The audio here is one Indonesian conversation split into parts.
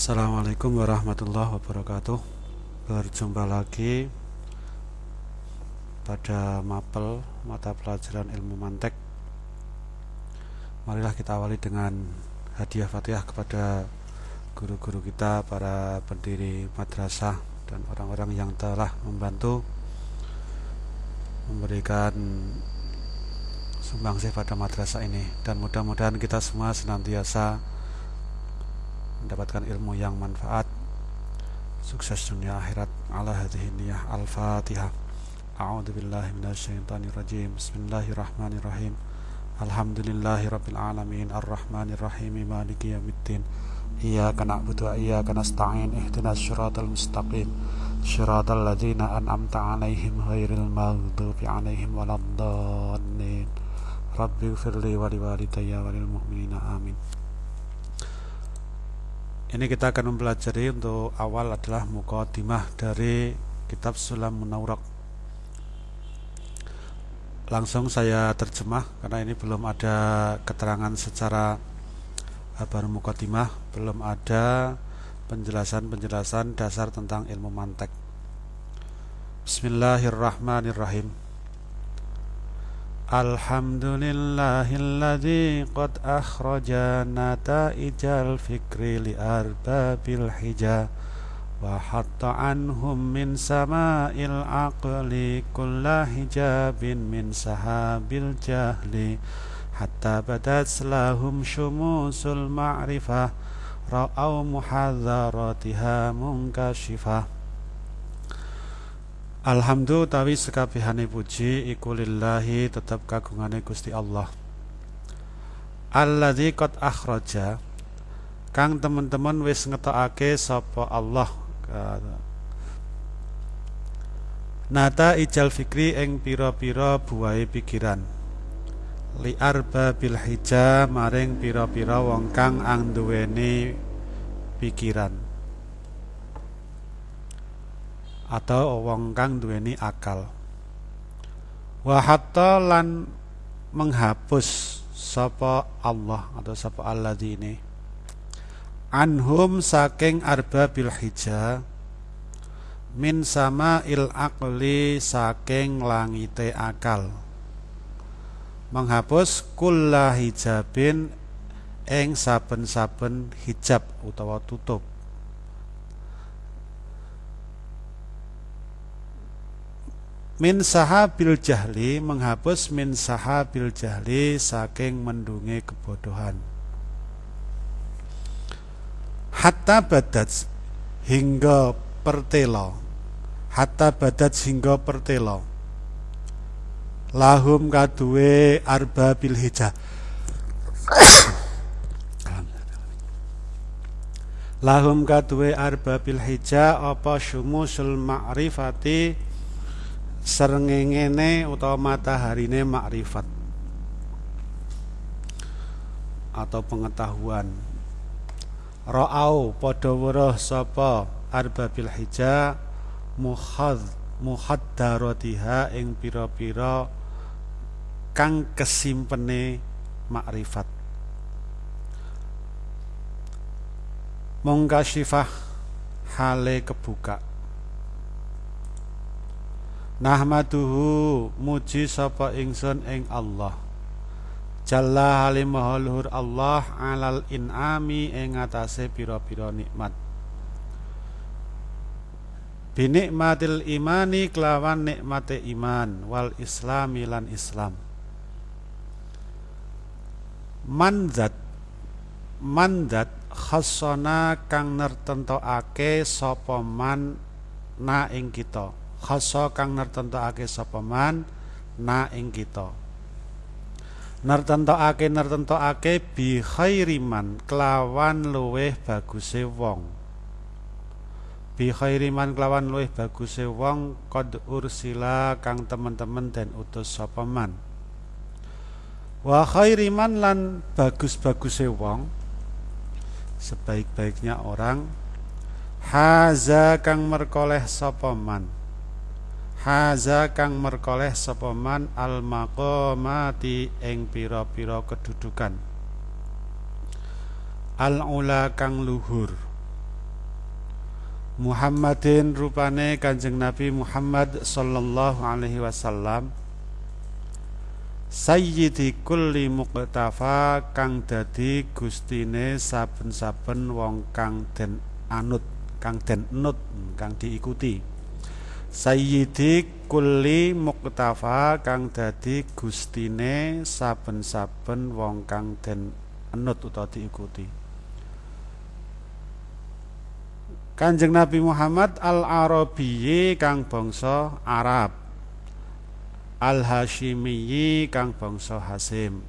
Assalamualaikum warahmatullahi wabarakatuh. Berjumpa lagi pada mapel mata pelajaran ilmu mantek. Marilah kita awali dengan hadiah fatihah kepada guru-guru kita, para pendiri madrasah dan orang-orang yang telah membantu memberikan sumbangsih pada madrasah ini. Dan mudah-mudahan kita semua senantiasa mendapatkan ilmu yang manfaat. Sukses dunia akhirat. Ala hadhihi niyah al-fatihah. A'udzu billahi minasyaitonir rajim. Bismillahirrahmanirrahim. Alhamdulillahi rabbil alamin. Arrahmanir rahim maliki yaumiddin iyyaka na'budu wa iyyaka nasta'in. Ihdinas siratal mustaqim. Siratal ladzina an'amta 'alaihim ghairil maghdubi 'alaihim waladdallin. Rabbi ighfirli wa liwalidayya walil mu'minina. Amin ini kita akan mempelajari untuk awal adalah mukaddimah dari kitab Sulam Munawrak. Langsung saya terjemah karena ini belum ada keterangan secara baru mukaddimah, belum ada penjelasan-penjelasan dasar tentang ilmu mantek. Bismillahirrahmanirrahim. Alhamdulillahilladzi qad akhraja nata'ijal fikri li arbabil hija wa hatta anhum min sama'il aqli kulla hijabin min sahabil jahli hatta badat lahum syumusul ma'rifah ra'au muhadzaratiha munkashifah Alhamdulillah tawi sekabehane puji iku lillahi tetep kagungane Gusti Allah. Alladzi qad akhraja kang teman-teman wis ngetokake sapa Allah. Nata ijal fikri ing pira-pira buahe pikiran. Li arba bil hija maring pira-pira wong kang angduweni pikiran atau wong kang duweni akal. Wa hatta lan menghapus sapa Allah atau sapa alladzi ini anhum saking arba bil hija min sama il akli saking langite akal. Menghapus kulla hijabin eng saben-saben hijab utawa tutup min sahabil jahli menghapus min sahabil jahli saking mendungi kebodohan. Hatta badat hingga pertelo. Hatta badat hingga pertelo. Lahum kadue arba bil hijah. Lahum kadue arba bil hijah apa syumusul ma'rifati serengengene utawa mataharine makrifat. Atau pengetahuan. Ra'au padha weruh sapa? Arbabil hija muhad muhaddaratiha ing pira-pira kang kesimpene makrifat. Mongkasifah hale kebuka Nahmaduhu muji sapa ingsun ing Allah. Jalla halim luhur Allah alal inami ing atase pira-pira nikmat. Binikmatil imani kelawan nikmate iman wal islami lan Islam. Manzat Manzat khassana kang nertentokake sapa man na ing kita khasa kang nertentokake sapa man? Na ing kita. Nertentokake nertentokake bi khairiman kelawan luweh baguse wong. Bi khairiman kelawan luweh baguse wong qad ursila kang temen-temen den utus sapa man. Wa khairiman lan bagus-baguse wong sebaik-baiknya orang haza kang merkoleh sapa man haza kang merkoleh sapa man al maqamati ing pira-pira kedudukan al ula kang luhur Muhammadin rupane Kanjeng Nabi Muhammad sallallahu alaihi wasallam Sayyidi kulli muqtafa kang dadi gustine saben-saben wong kang den anut, kang den nut, kang diikuti. Sayyidi kulli muqtafa kang dadi gustine saben-saben wong kang den anut utawa diikuti. Kanjeng Nabi Muhammad al-Arabiyyi kang bangsa Arab. Al Hashimiyyi kang bangsa Hasim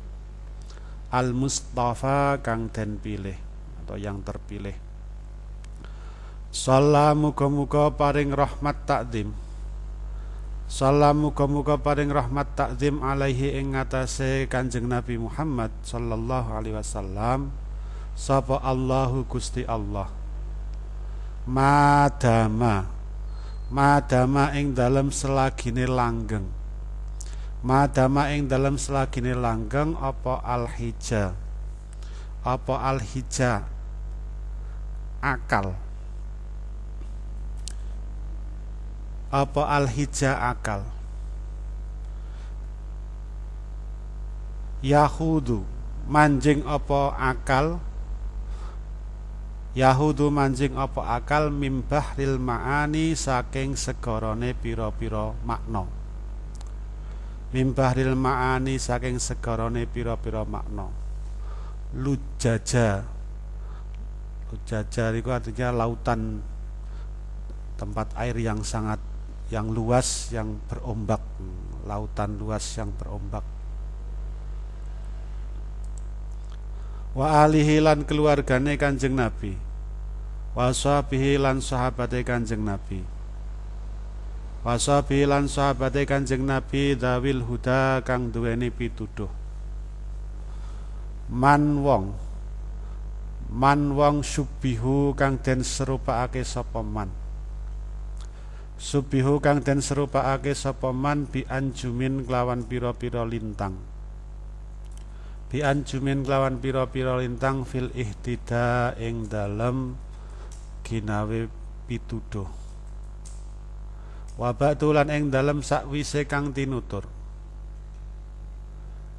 Al Mustafa kang den pilih atau yang terpilih Salam muga-muga paring rahmat takdim. Salam muga-muga paring rahmat takdim alaihi ing Kanjeng Nabi Muhammad sallallahu alaihi wasallam. Sapa Allahu Gusti Allah? Madama. Madama ing dalem selagine langgeng. Madama ing dalam selagine langgeng apa al hija apa al hija akal apa al hija akal Yahudu manjing apa akal Yahudu manjing apa akal mimbah ril ma'ani saking segorone piro-piro makna Mimbahril ma'ani saking segarane pira-pira makna. Lujaja. Lujaja itu artinya lautan tempat air yang sangat yang luas yang berombak, lautan luas yang berombak. Wa alihi lan keluargane Kanjeng Nabi. Wa sahbihi lan sahabate Kanjeng Nabi Wasabi lan sahabate Kanjeng Nabi dawil huda kang duweni pituduh. Man wong Man wong subihu kang den serupakake sapa man. Subihu kang den serupakake sapa man bi anjumin kelawan pira-pira lintang. Bi anjumin kelawan pira-pira lintang fil ihtida ing dalem ginawe pituduh. Wabak tulan ing dalam sakwise kang tinutur.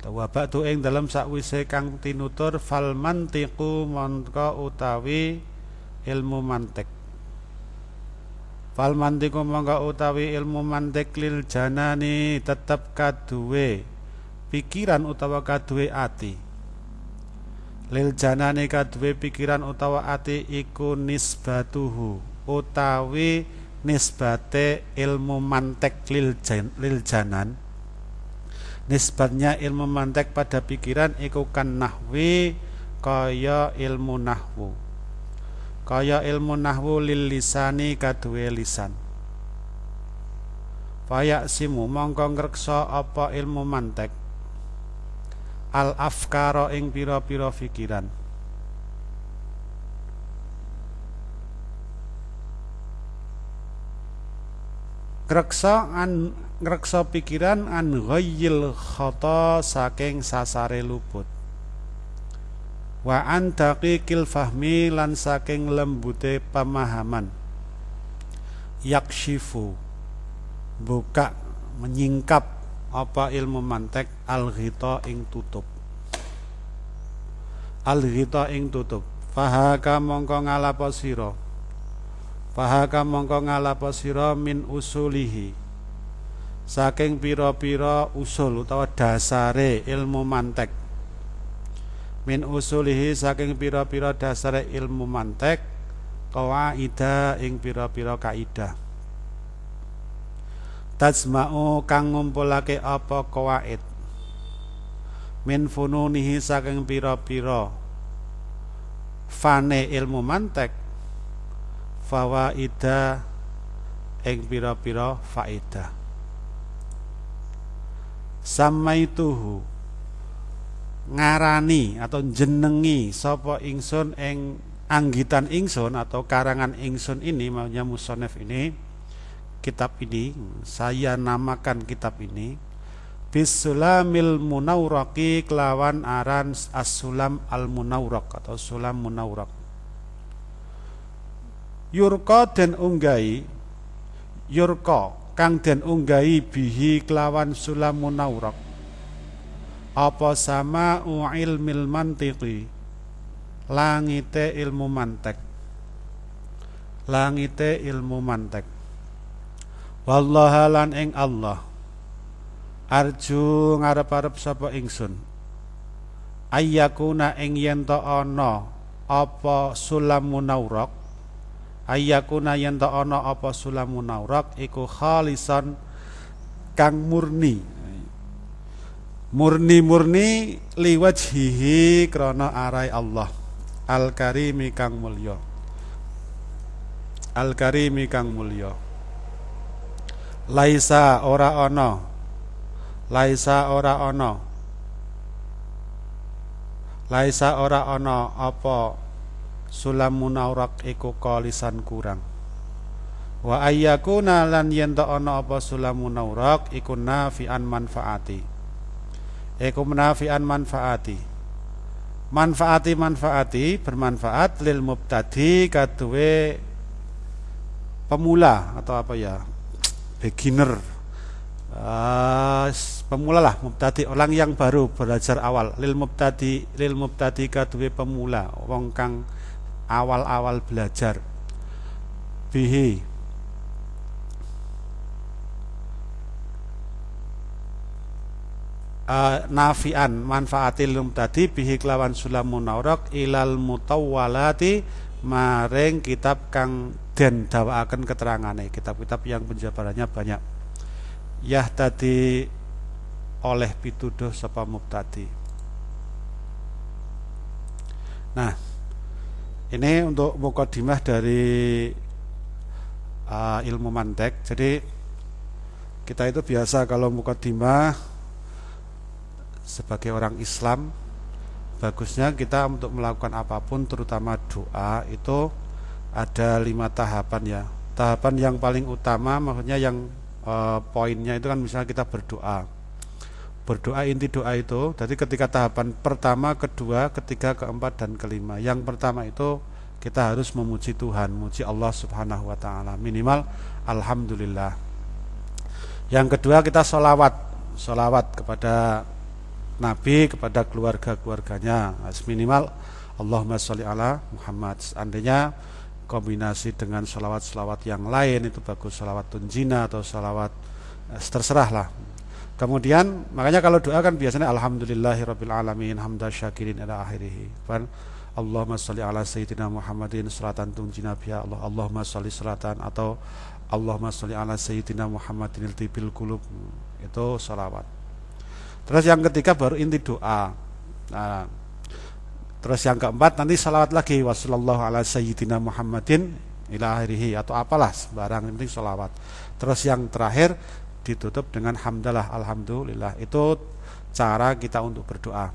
Wabak tu ing dalam sakwise kang tinutur fal mantiku mongko utawi ilmu mantek fal mantiku mongko utawi ilmu mantek lil janani tetep kaduwe pikiran utawa kaduwe ati. Lil janani kaduwe pikiran utawa ati iku nisbatuhu utawi nisbate ilmu mantek lil, jan, lil janan. Nisbatnya ilmu mantek pada pikiran iku kan nahwi kaya ilmu nahwu kaya ilmu nahwu lil lisani kaduwe lisan. Fayak simu mongko ngreksa apa ilmu mantek. Al afkara ing pira-pira pikiran ngreksa an ngreksa pikiran an ghayyil khata saking sasare luput wa an daqiqil fahmi lan saking lembute pemahaman. Yakshifu buka menyingkap apa ilmu mantek al ghita ing tutup. Al ghita ing tutup. Fahaka mongko ngalapo sira? Fahaka mongko ngalapo sira min usulihi? Saking pira-pira usul utawa dasare ilmu mantek min usulihi saking pira-pira dasare ilmu mantek qawaida ing pira-pira kaidah tajma'u kang ngumpulake apa qawaid? Min fununihi saking pira-pira fane ilmu mantek fawaida ing pira-pira faedah samaituhu ngarani atau jenengi sapa ingsun ing anggitan ingsun atau karangan ingsun ini maunya musonef ini kitab ini saya namakan kitab ini bisulamil munawraqi kelawan aran as-sulam al-munawraq atau sulam munawraq. Yurka den unggai yurka kang den unggai bihi kelawan sulamun naurok apa sama ilmil mantiqi? Langite ilmu mantek. Langite ilmu mantek. Wallaha lan ing Allah. Arju ngarep-arep sapa ingsun? Ayyakuna ing yen ana apa sulamun naurok ayyakuna yen ta ana apa sulamun naurak iku khalisan kang murni murni-murni liwajhihi krana arai Allah. Al karimi kang mulya. Al karimi kang mulya. Laisa ora ana. Laisa ora ana. Laisa ora ana apa sulamun aurak iku kalisan kurang. Wa ayyakuna lan yen ana apa sulamun aurak iku nafian manfaati iku nafian manfaati. Manfaati manfaati bermanfaat lil mubtadi kaduwe pemula atau apa ya? Beginner. Uh, pemula lah mubtadi orang yang baru belajar awal. Lil mubtadi lil mubtadi kaduwe pemula wong kang awal-awal belajar. Bihi uh, nafian manfaatil tadi bihi kelawan sulamun naurok ilal mutawwalati maring kitab kang den dawaaken keterangane. Kitab-kitab yang penjabarannya banyak. Yah tadi oleh pituduh sapa mubtadi. Nah ini untuk mukodimah dari uh, ilmu mantek. Jadi kita itu biasa kalau mukodimah sebagai orang Islam bagusnya kita untuk melakukan apa pun terutama doa itu ada lima tahapan ya. Tahapan yang paling utama maksudnya yang uh, poinnya itu kan misalnya kita berdoa. Berdoa inti doa itu jadi ketika tahapan pertama kedua ketiga keempat dan kelima. Yang pertama itu kita harus memuji Tuhan memuji Allah subhanahu wa ta'ala. Minimal Alhamdulillah. Yang kedua kita sholawat. Sholawat kepada Nabi kepada keluarga-keluarganya. Minimal Allahumma sholli ala Muhammad. Seandainya kombinasi dengan sholawat-sholawat yang lain itu bagus sholawat tunjina atau sholawat eh, terserah lah. Kemudian makanya kalau doa kan biasanya alhamdulillahirabbil alamin hamda syakirin ila akhirih. Kan? Allahumma sholli ala sayyidina Muhammadin salatan tunjina biha Allah. Allahumma sholli salatan atau Allahumma sholli ala sayyidina Muhammadin tibil qulub. Itu salawat. Terus yang ketiga baru inti doa. Nah, terus yang keempat nanti salawat lagi. Wasallallahu ala sayyidina Muhammadin ila akhirih atau apalah sembarang penting salawat. Terus yang terakhir ditutup dengan hamdalah alhamdulillah. Itu cara kita untuk berdoa.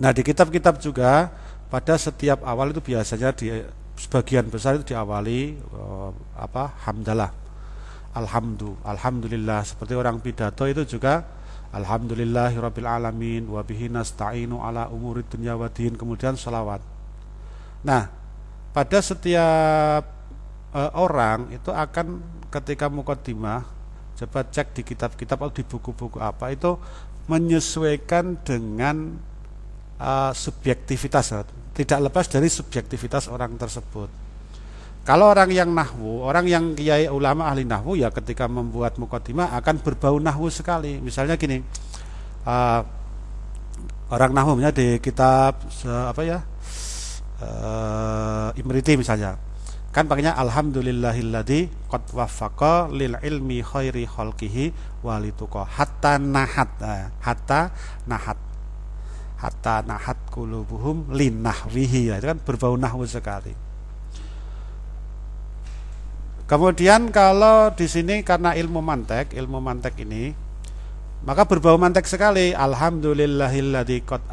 Nah di kitab-kitab juga pada setiap awal itu biasanya di sebagian besar itu diawali uh, apa hamdalah. Alhamdulillah alhamdulillah. Seperti orang pidato itu juga alhamdulillahirabbil alamin wa bihi nasta'inu ala umurid dunya waddin kemudian salawat nah pada setiap uh, orang itu akan ketika mukaddimah coba cek di kitab-kitab atau di buku-buku apa itu menyesuaikan dengan uh, subjektivitas. Tidak lepas dari subjektivitas orang tersebut kalau orang yang nahwu orang yang kiai ulama ahli nahwu ya ketika membuat mukaddimah akan berbau nahwu sekali. Misalnya gini uh, orang nahwu di kitab apa ya uh, Imriti misalnya kan pakainya alhamdulillahilladzi qad waffaqa lil ilmi khairi khalqihi walituqa hatta nahat nah, hatta nahat. Hatta nahat qulubuhum linahwihi nah, itu kan berbau nahwu sekali kemudian kalau di sini karena ilmu mantek ilmu mantek ini maka berbau mantek sekali alhamdulillahilladzi qad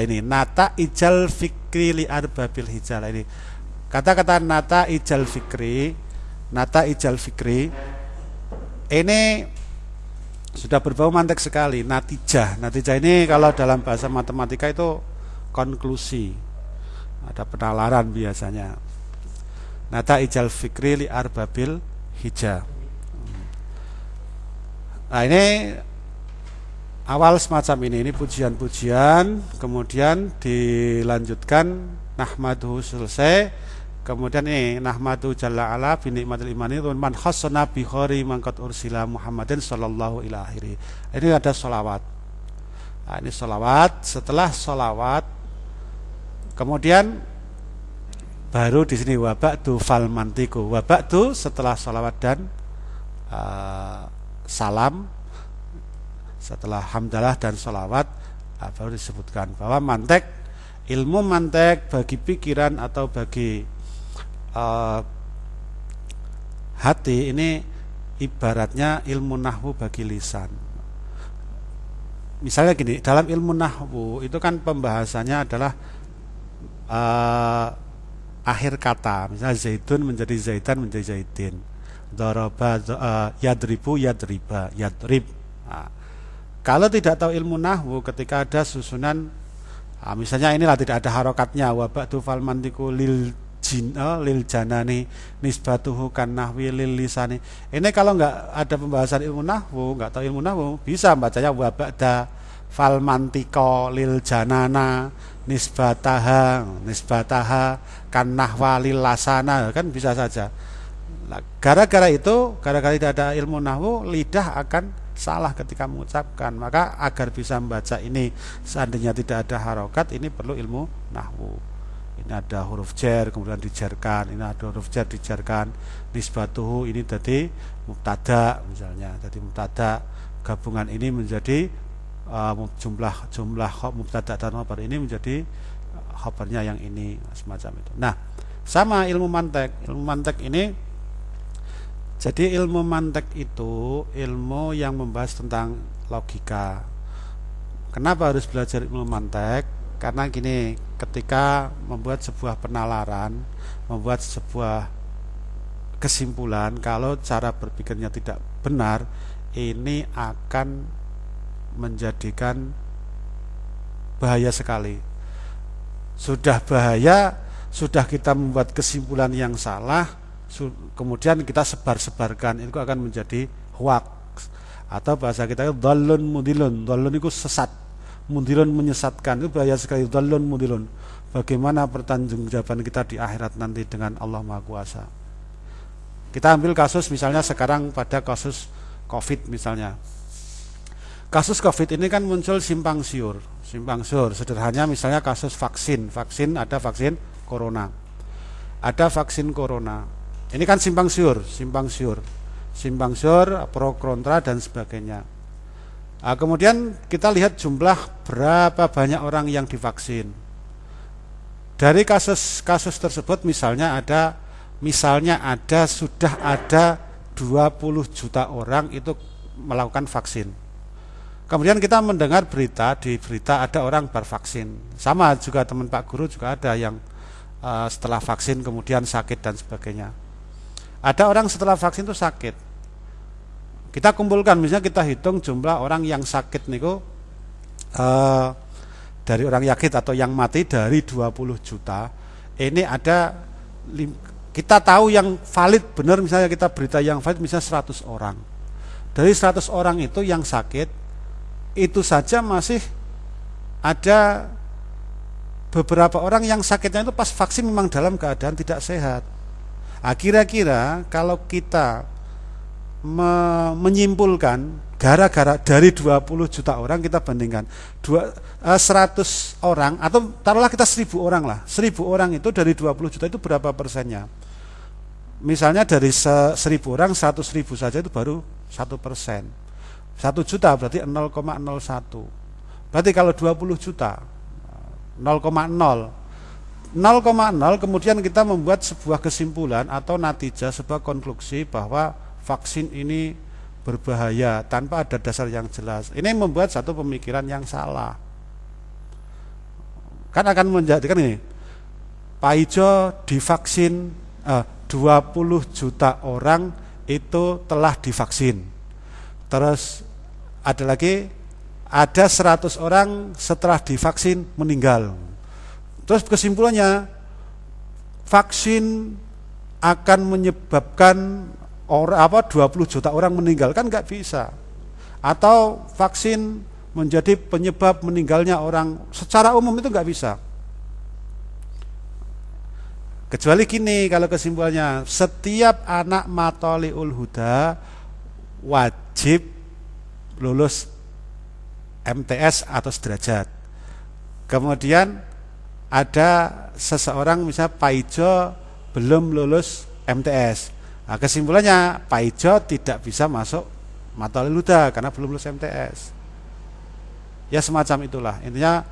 ini nata ijal fikri li arbabil hijal ini Kata-kata nata ijal fikri, nata ijal fikri ini sudah berbau mantek sekali. Natijah, natijah ini kalau dalam bahasa matematika itu konklusi. Ada penalaran biasanya. Nata ijal fikri li arbabil hija. Nah ini awal semacam ini ini pujian-pujian kemudian dilanjutkan nahmaduhu selesai. Kemudian ini nahmadu jalla ala bi nikmatil imani man khassana bi khari mangkat ursila Muhammadin sallallahu ila ini ada solawat nah, ini solawat setelah solawat kemudian baru di sini wabak tu fal mantiku wabak tu setelah salawat dan uh, salam setelah hamdalah dan salawat uh, baru disebutkan bahwa mantek ilmu mantek bagi pikiran atau bagi uh, hati ini ibaratnya ilmu nahwu bagi lisan. Misalnya gini dalam ilmu nahwu itu kan pembahasannya adalah uh, akhir kata misalnya zaitun menjadi zaitan menjadi zaitin. Daraba uh, yadribu yadriba yadrib. Nah, kalau tidak tahu ilmu nahwu ketika ada susunan nah, misalnya inilah tidak ada harokatnya. Wabak fal mantiku lil jin oh, lil janani nisbatuhu kan nahwi lil lisani. Ini kalau nggak ada pembahasan ilmu nahwu nggak tahu ilmu nahwu bisa bacanya wabak da fal mantiko lil janana nisbataha nisbataha kan nahwalil lasana. Kan bisa saja. Gara-gara itu gara-gara tidak ada ilmu nahwu lidah akan salah ketika mengucapkan. Maka agar bisa membaca ini seandainya tidak ada harokat ini perlu ilmu nahwu. Ini ada huruf jer kemudian dijerkan. Ini ada huruf jer dijerkan. Nisbatuhu ini jadi mubtada misalnya. Jadi mubtada gabungan ini menjadi uh, jumlah jumlah mubtada dan khabar ini menjadi khabarnya yang ini semacam itu. Nah, sama ilmu mantek. Ilmu mantek ini jadi ilmu mantek itu ilmu yang membahas tentang logika. Kenapa harus belajar ilmu mantek? Karena gini, ketika membuat sebuah penalaran, membuat sebuah kesimpulan kalau cara berpikirnya tidak benar, ini akan menjadikan bahaya sekali. Sudah bahaya, sudah kita membuat kesimpulan yang salah, kemudian kita sebar-sebarkan itu akan menjadi hoax. Atau bahasa kita itu dalun mudilun. Dalun itu sesat. Mudilun menyesatkan itu bahaya sekali. Dalun mudilun. Bagaimana pertanggungjawaban kita di akhirat nanti dengan Allah Maha Kuasa? Kita ambil kasus misalnya sekarang pada kasus covid misalnya kasus COVID ini kan muncul simpang siur, simpang siur. Sederhananya misalnya kasus vaksin, vaksin ada vaksin corona, ada vaksin corona. Ini kan simpang siur, simpang siur, simpang siur, pro kontra dan sebagainya. Nah, kemudian kita lihat jumlah berapa banyak orang yang divaksin. Dari kasus-kasus tersebut misalnya ada misalnya ada sudah ada 20 juta orang itu melakukan vaksin Kemudian kita mendengar berita di berita ada orang bervaksin. Sama juga teman Pak Guru juga ada yang uh, setelah vaksin kemudian sakit dan sebagainya. Ada orang setelah vaksin itu sakit. Kita kumpulkan misalnya kita hitung jumlah orang yang sakit niku uh, dari orang yakin atau yang mati dari 20 juta. Ini ada kita tahu yang valid benar misalnya kita berita yang valid misalnya 100 orang. Dari 100 orang itu yang sakit itu saja masih ada beberapa orang yang sakitnya itu pas vaksin memang dalam keadaan tidak sehat. Nah, kira-kira kalau kita me menyimpulkan gara-gara dari 20 juta orang kita bandingkan dua, uh, eh, 100 orang atau taruhlah kita 1000 orang lah 1000 orang itu dari 20 juta itu berapa persennya misalnya dari 1000 orang 100 ribu saja itu baru satu persen satu juta berarti 0,01. Berarti kalau 20 juta 0,0 0,0 kemudian kita membuat sebuah kesimpulan atau natijah sebuah konklusi bahwa vaksin ini berbahaya tanpa ada dasar yang jelas. Ini membuat satu pemikiran yang salah. Kan akan menjadikan ini Pak Ijo divaksin eh, 20 juta orang itu telah divaksin Terus ada lagi ada 100 orang setelah divaksin meninggal. Terus kesimpulannya vaksin akan menyebabkan orang apa 20 juta orang meninggal kan nggak bisa. Atau vaksin menjadi penyebab meninggalnya orang secara umum itu nggak bisa. Kecuali gini kalau kesimpulannya setiap anak matoliul huda wajib lulus MTS atau sederajat. Kemudian ada seseorang misalnya Pak Ijo belum lulus MTS. Nah, kesimpulannya Pak Ijo tidak bisa masuk matoliul huda karena belum lulus MTS. Ya semacam itulah. Intinya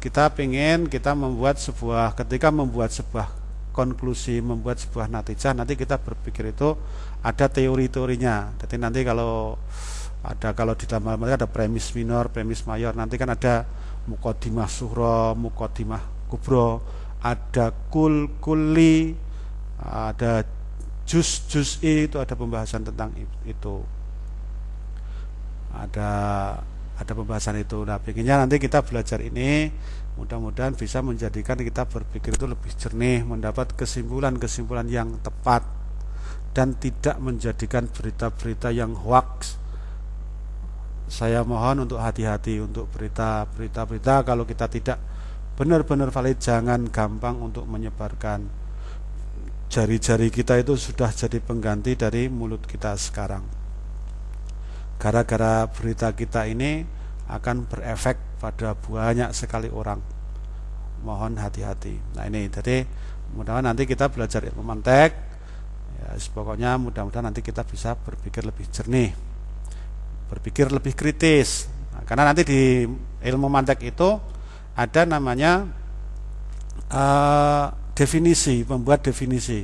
kita ingin kita membuat sebuah ketika membuat sebuah konklusi membuat sebuah natijah nanti kita berpikir itu ada teori-teorinya jadi nanti kalau ada kalau di dalam ada premis minor premis mayor. Nanti kan ada mukodimah suhro mukodimah kubro. Ada kul kuli ada jus jus itu ada pembahasan tentang itu. Ada ada pembahasan itu. Nah pengennya nanti kita belajar ini mudah-mudahan bisa menjadikan kita berpikir itu lebih jernih mendapat kesimpulan-kesimpulan yang tepat dan tidak menjadikan berita-berita yang hoax saya mohon untuk hati-hati untuk berita-berita kalau kita tidak benar-benar valid jangan gampang untuk menyebarkan. Jari-jari kita itu sudah jadi pengganti dari mulut kita sekarang. Gara-gara berita kita ini akan berefek pada banyak sekali orang. Mohon hati-hati. Nah ini. Jadi mudah-mudahan nanti kita belajar ilmu mantek. Ya pokoknya mudah-mudahan nanti kita bisa berpikir lebih jernih berpikir lebih kritis. Nah, karena nanti di ilmu mantek itu ada namanya uh, definisi membuat definisi.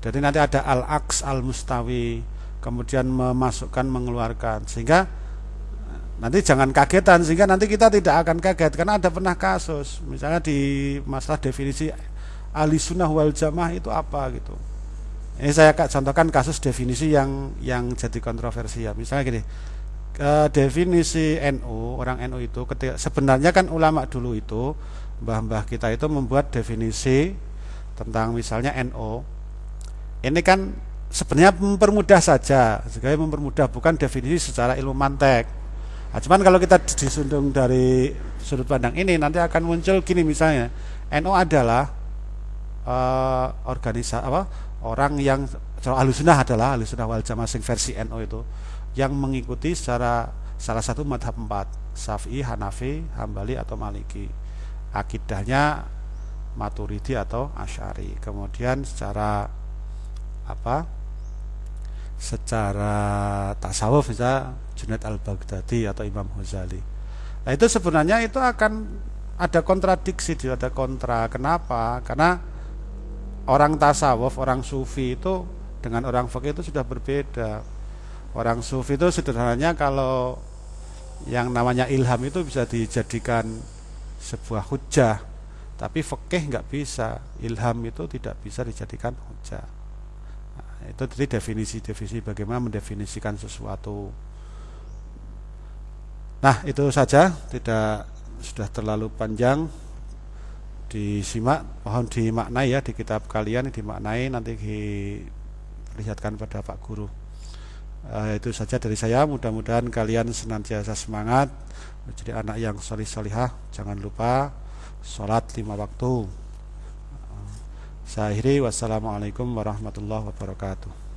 Jadi nanti ada al-aks al-mustawi kemudian memasukkan mengeluarkan. Sehingga nanti jangan kagetan sehingga nanti kita tidak akan kaget. Karena ada pernah kasus misalnya di masalah definisi ahli sunnah wal jamaah itu apa gitu. Ini saya contohkan kasus definisi yang yang jadi kontroversial. Misalnya gini ke definisi NU orang NU itu ketika sebenarnya kan ulama dulu itu mbah-mbah kita itu membuat definisi tentang misalnya NU ini kan sebenarnya mempermudah saja sebagai mempermudah bukan definisi secara ilmu mantek. Nah, cuman kalau kita disundung dari sudut pandang ini nanti akan muncul gini misalnya NU adalah uh, organisasi apa orang yang alusunah adalah alusunah wal jamaah versi NU itu yang mengikuti secara salah satu madhab empat Syafi'i, Hanafi, Hambali atau Maliki akidahnya Maturidi atau Asyari kemudian secara apa secara tasawuf bisa Junaid al-Baghdadi atau Imam Ghazali. Nah itu sebenarnya itu akan ada kontradiksi, ada kontra. Kenapa? Karena orang tasawuf, orang sufi itu dengan orang fakih itu sudah berbeda. Orang sufi itu sederhananya kalau yang namanya ilham itu bisa dijadikan sebuah hujah, tapi fakih nggak bisa. Ilham itu tidak bisa dijadikan hujah. Itu tadi definisi-definisi bagaimana mendefinisikan sesuatu. Nah itu saja. Tidak sudah terlalu panjang. Disimak mohon dimaknai ya di kitab kalian dimaknai. Nanti diperlihatkan pada Pak Guru uh, itu saja dari saya. Mudah-mudahan kalian senantiasa semangat menjadi anak yang solih solihah jangan lupa sholat lima waktu. Saya akhiri. Wassalamualaikum warahmatullahi wabarakatuh